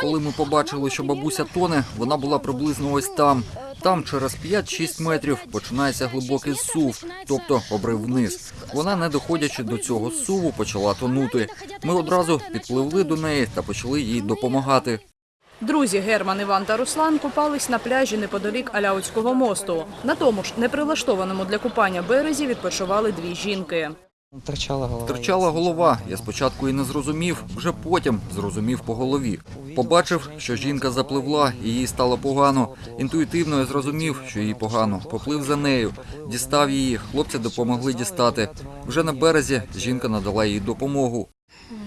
Коли ми побачили, що бабуся тоне, вона була приблизно ось там. Там через 5-6 метрів починається глибокий зсув, тобто обрив вниз. Вона, не доходячи до цього зсуву, почала тонути. Ми одразу підпливли до неї та почали їй допомагати. Друзі Герман, Іван та Руслан купались на пляжі неподалік Аляутського мосту. На тому ж неприлаштованому для купання березі відпочивали дві жінки. Торчала голова. Терчала голова. Я спочатку і не зрозумів, вже потім зрозумів по голові. Побачив, що жінка запливла і їй стало погано. Інтуїтивно я зрозумів, що їй погано. Поплив за нею, дістав її. Хлопці допомогли дістати. Вже на березі жінка надала їй допомогу.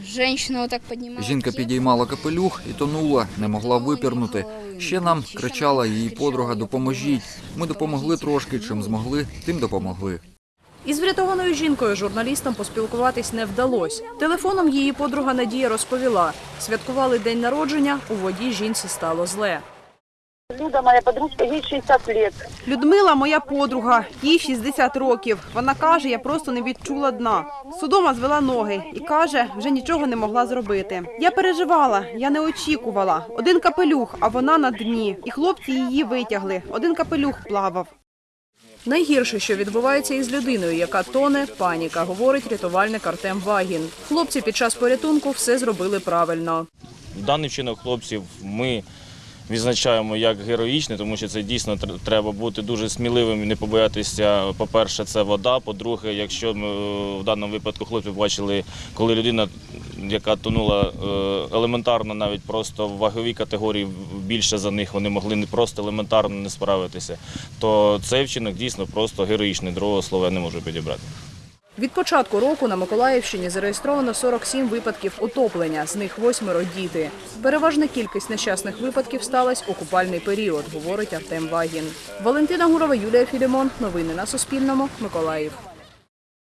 женщина так поднимала. Жінка підіймала капелюх і тонула, не могла випірнути. Ще нам кричала її подруга Допоможіть. Ми допомогли трошки, чим змогли, тим допомогли. Із врятованою жінкою журналістам поспілкуватись не вдалося. Телефоном її подруга Надія розповіла. Святкували день народження, у воді жінці стало зле. Люда, моя подружка, ей 60 лет. Людмила, моя подруга, їй 60 років. Вона каже, я просто не відчула дна. Судома звела ноги і каже, вже нічого не могла зробити. Я переживала, я не очікувала. Один капелюх, а вона на дні. І хлопці її витягли. Один капелюх плавав. Найгірше, що відбувається із людиною, яка тоне, паніка, говорить рятувальник Артем Вагін. Хлопці під час порятунку все зробили правильно. Даний вчинок хлопців ми відзначаємо як героїчний, тому що це дійсно треба бути дуже сміливим і не побоятися. По-перше, це вода. По-друге, якщо ми е, в даному випадку хлопці бачили, коли людина, яка тонула е, елементарно, навіть просто в ваговій категорії більше за них, вони могли не просто елементарно не справитися, то цей вчинок дійсно просто героїчний. Другого слова я не можу підібрати. Від початку року на Миколаївщині зареєстровано 47 випадків утоплення, з них восьмеро діти. Переважна кількість нещасних випадків сталася у купальний період, говорить Артем Вагін. Валентина Гурова, Юлія Філімон. Новини на Суспільному. Миколаїв.